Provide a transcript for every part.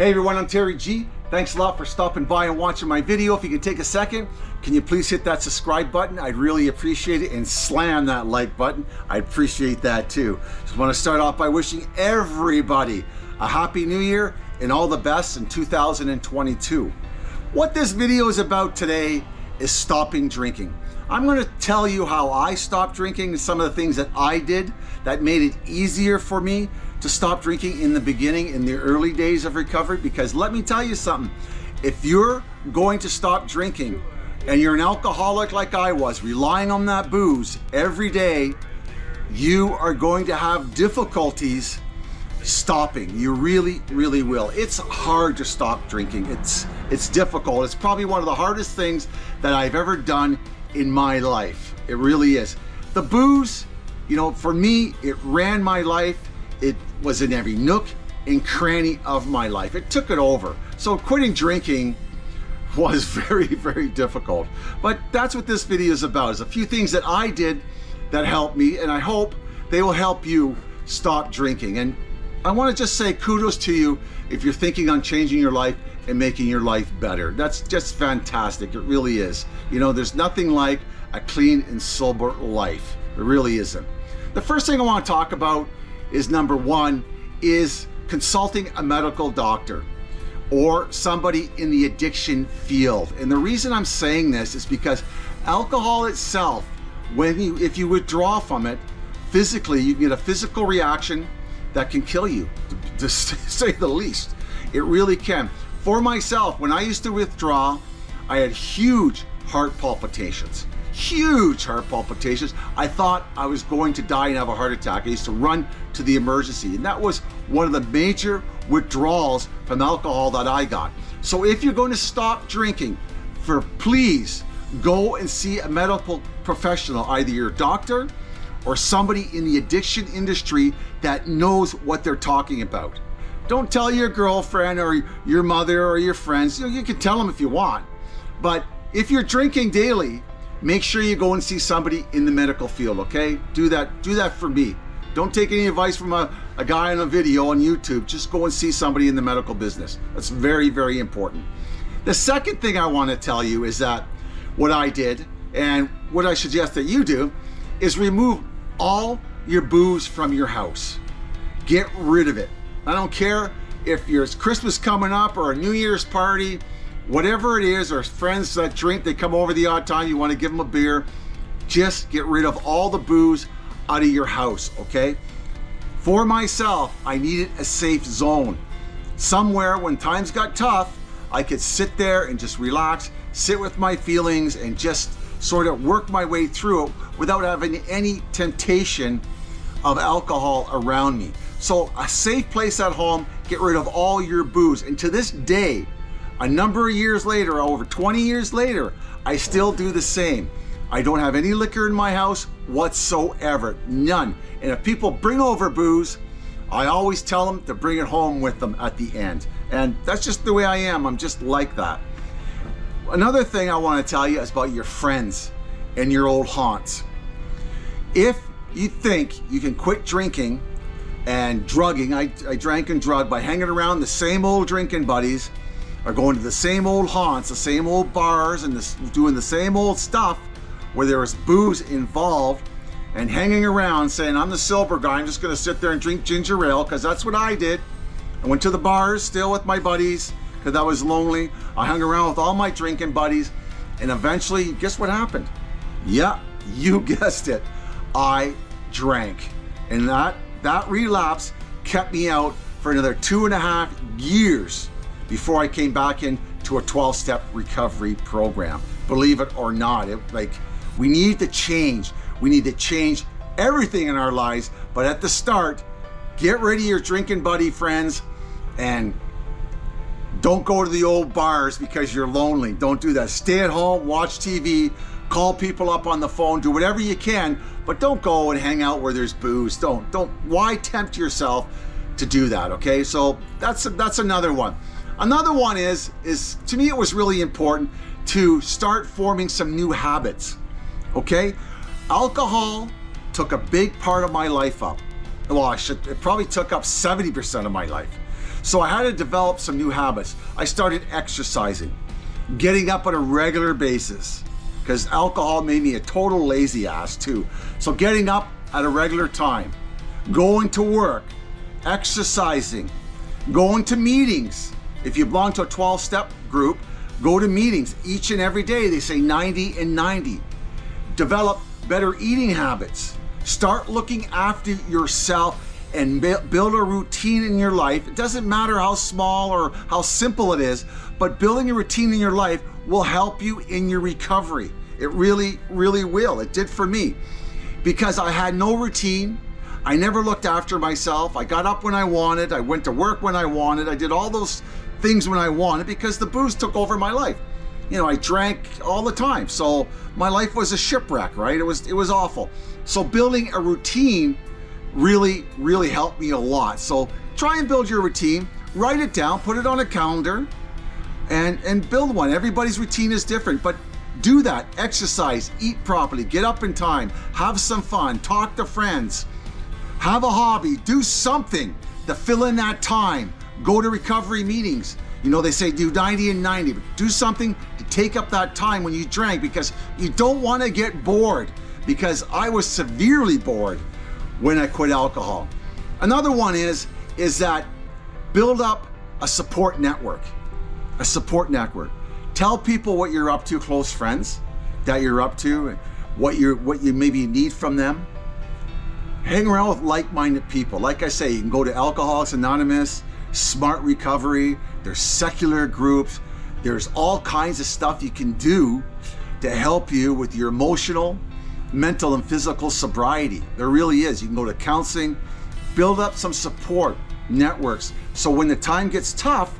Hey everyone, I'm Terry G. Thanks a lot for stopping by and watching my video. If you could take a second, can you please hit that subscribe button? I'd really appreciate it and slam that like button. I'd appreciate that too. Just want to start off by wishing everybody a happy new year and all the best in 2022. What this video is about today is stopping drinking. I'm going to tell you how I stopped drinking and some of the things that I did that made it easier for me to stop drinking in the beginning, in the early days of recovery, because let me tell you something, if you're going to stop drinking and you're an alcoholic like I was, relying on that booze every day, you are going to have difficulties stopping. You really, really will. It's hard to stop drinking. It's, it's difficult. It's probably one of the hardest things that I've ever done in my life. It really is. The booze, you know, for me, it ran my life. It was in every nook and cranny of my life. It took it over. So quitting drinking was very, very difficult. But that's what this video is about, is a few things that I did that helped me, and I hope they will help you stop drinking. And I wanna just say kudos to you if you're thinking on changing your life and making your life better. That's just fantastic, it really is. You know, there's nothing like a clean and sober life. It really isn't. The first thing I wanna talk about is number one, is consulting a medical doctor or somebody in the addiction field. And the reason I'm saying this is because alcohol itself, when you, if you withdraw from it, physically, you get a physical reaction that can kill you, to, to say the least. It really can. For myself, when I used to withdraw, I had huge heart palpitations huge heart palpitations. I thought I was going to die and have a heart attack. I used to run to the emergency and that was one of the major withdrawals from alcohol that I got. So if you're going to stop drinking, for please go and see a medical professional, either your doctor or somebody in the addiction industry that knows what they're talking about. Don't tell your girlfriend or your mother or your friends. You, know, you can tell them if you want, but if you're drinking daily, make sure you go and see somebody in the medical field, okay? Do that, do that for me. Don't take any advice from a, a guy on a video on YouTube. Just go and see somebody in the medical business. That's very, very important. The second thing I want to tell you is that what I did and what I suggest that you do is remove all your booze from your house. Get rid of it. I don't care if there's Christmas coming up or a New Year's party, whatever it is, or friends that drink, they come over the odd time, you want to give them a beer, just get rid of all the booze out of your house, okay? For myself, I needed a safe zone. Somewhere when times got tough, I could sit there and just relax, sit with my feelings and just sort of work my way through it without having any temptation of alcohol around me. So a safe place at home, get rid of all your booze. And to this day, a number of years later, over 20 years later, I still do the same. I don't have any liquor in my house whatsoever, none. And if people bring over booze, I always tell them to bring it home with them at the end. And that's just the way I am, I'm just like that. Another thing I wanna tell you is about your friends and your old haunts. If you think you can quit drinking and drugging, I, I drank and drugged by hanging around the same old drinking buddies, are going to the same old haunts, the same old bars, and this, doing the same old stuff where there is booze involved and hanging around saying, I'm the silver guy, I'm just gonna sit there and drink ginger ale, because that's what I did. I went to the bars still with my buddies, because I was lonely. I hung around with all my drinking buddies, and eventually, guess what happened? Yeah, you guessed it. I drank. And that, that relapse kept me out for another two and a half years before I came back into a 12-step recovery program. Believe it or not, it, like we need to change. We need to change everything in our lives, but at the start, get rid of your drinking buddy friends and don't go to the old bars because you're lonely. Don't do that. Stay at home, watch TV, call people up on the phone, do whatever you can, but don't go and hang out where there's booze. Don't, don't, why tempt yourself to do that, okay? So that's, that's another one. Another one is, is to me it was really important to start forming some new habits, okay? Alcohol took a big part of my life up. Well, I should, it probably took up 70% of my life. So I had to develop some new habits. I started exercising, getting up on a regular basis, because alcohol made me a total lazy ass too. So getting up at a regular time, going to work, exercising, going to meetings. If you belong to a 12 step group, go to meetings each and every day. They say 90 and 90. Develop better eating habits. Start looking after yourself and build a routine in your life. It doesn't matter how small or how simple it is, but building a routine in your life will help you in your recovery. It really, really will. It did for me because I had no routine. I never looked after myself. I got up when I wanted. I went to work when I wanted. I did all those things when I wanted because the booze took over my life. You know, I drank all the time. So my life was a shipwreck, right? It was it was awful. So building a routine really, really helped me a lot. So try and build your routine, write it down, put it on a calendar, and, and build one. Everybody's routine is different, but do that. Exercise, eat properly, get up in time, have some fun, talk to friends, have a hobby, do something to fill in that time. Go to recovery meetings. You know, they say do 90 and 90, but do something to take up that time when you drank because you don't want to get bored because I was severely bored when I quit alcohol. Another one is, is that build up a support network, a support network. Tell people what you're up to, close friends that you're up to, what you what you maybe need from them. Hang around with like-minded people. Like I say, you can go to Alcoholics Anonymous, Smart Recovery, there's secular groups, there's all kinds of stuff you can do to help you with your emotional, mental and physical sobriety. There really is. You can go to counseling, build up some support networks. So when the time gets tough,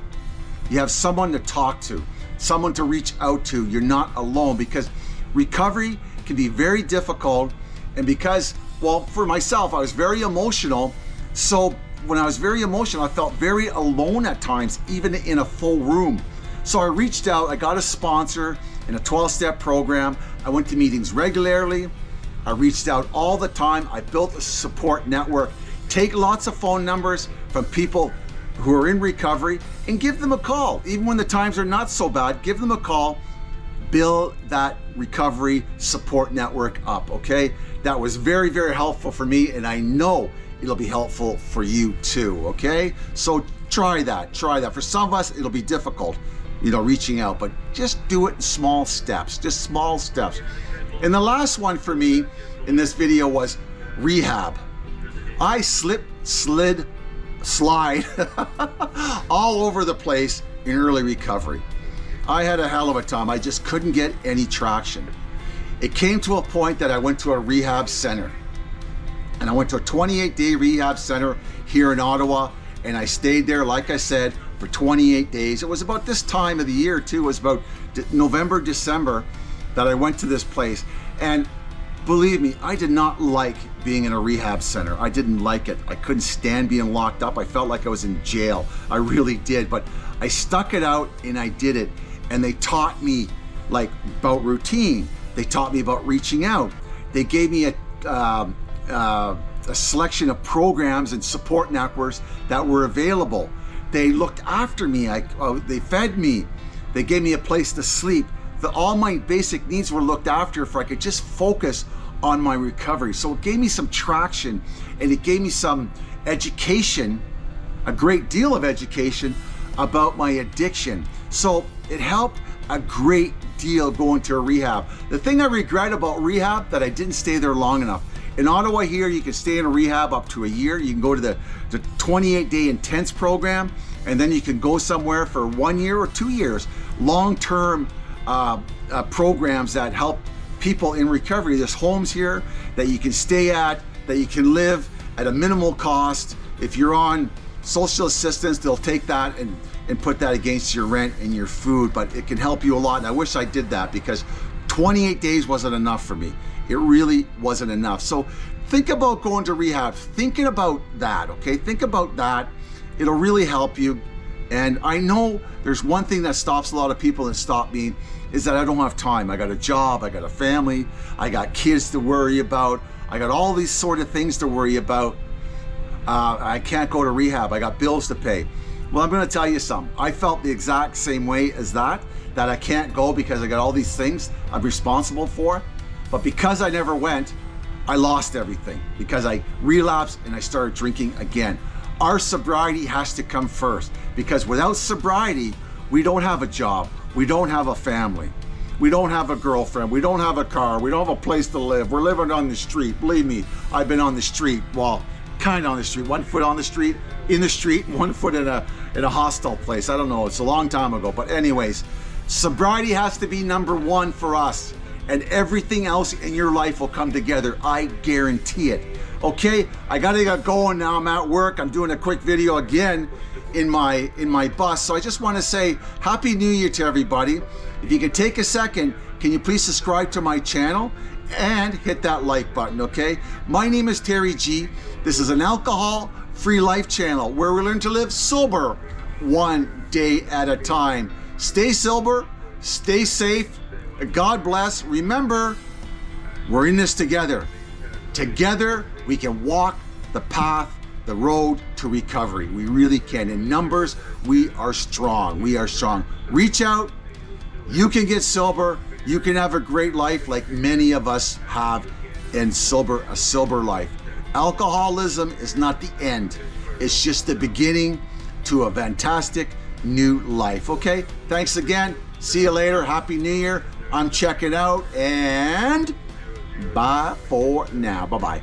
you have someone to talk to, someone to reach out to. You're not alone because recovery can be very difficult. And because, well, for myself, I was very emotional. So when I was very emotional, I felt very alone at times, even in a full room. So I reached out, I got a sponsor in a 12 step program. I went to meetings regularly. I reached out all the time. I built a support network. Take lots of phone numbers from people who are in recovery and give them a call. Even when the times are not so bad, give them a call. Build that recovery support network up, okay? That was very, very helpful for me, and I know it'll be helpful for you too, okay? So try that, try that. For some of us, it'll be difficult, you know, reaching out, but just do it in small steps, just small steps. And the last one for me in this video was rehab. I slip, slid, slide all over the place in early recovery. I had a hell of a time. I just couldn't get any traction. It came to a point that I went to a rehab center and I went to a 28 day rehab center here in Ottawa and I stayed there, like I said, for 28 days. It was about this time of the year too. It was about November, December that I went to this place. And believe me, I did not like being in a rehab center. I didn't like it. I couldn't stand being locked up. I felt like I was in jail. I really did. But I stuck it out and I did it. And they taught me like about routine. They taught me about reaching out. They gave me a, um, uh, a selection of programs and support networks that were available. They looked after me. I, uh, they fed me. They gave me a place to sleep the, all my basic needs were looked after if I could just focus on my recovery. So it gave me some traction and it gave me some education, a great deal of education about my addiction. So it helped a great deal going to a rehab. The thing I regret about rehab that I didn't stay there long enough. In Ottawa here, you can stay in a rehab up to a year. You can go to the, the 28 day intense program and then you can go somewhere for one year or two years, long-term uh, uh, programs that help people in recovery. There's homes here that you can stay at, that you can live at a minimal cost. If you're on social assistance, they'll take that and, and put that against your rent and your food, but it can help you a lot. And I wish I did that because 28 days wasn't enough for me. It really wasn't enough. So think about going to rehab, thinking about that, okay? Think about that. It'll really help you. And I know there's one thing that stops a lot of people and stop me is that I don't have time. I got a job, I got a family, I got kids to worry about, I got all these sort of things to worry about. Uh, I can't go to rehab, I got bills to pay. Well, I'm going to tell you something. I felt the exact same way as that, that I can't go because I got all these things I'm responsible for. But because I never went, I lost everything because I relapsed and I started drinking again. Our sobriety has to come first because without sobriety, we don't have a job, we don't have a family, we don't have a girlfriend, we don't have a car, we don't have a place to live. We're living on the street. Believe me, I've been on the street. Well, kind on the street, one foot on the street, in the street, one foot in a in a hostile place. I don't know. It's a long time ago, but anyways, sobriety has to be number one for us and everything else in your life will come together. I guarantee it. Okay, I gotta get going now. I'm at work. I'm doing a quick video again in my in my bus. So I just want to say Happy New Year to everybody. If you could take a second, can you please subscribe to my channel and hit that like button, okay? My name is Terry G. This is an alcohol-free life channel where we learn to live sober one day at a time. Stay sober, stay safe, God bless. Remember, we're in this together. Together, we can walk the path, the road to recovery. We really can. In numbers, we are strong. We are strong. Reach out. You can get sober. You can have a great life like many of us have in sober, a sober life. Alcoholism is not the end. It's just the beginning to a fantastic new life. Okay, thanks again. See you later. Happy New Year. I'm checking out and bye for now. Bye-bye.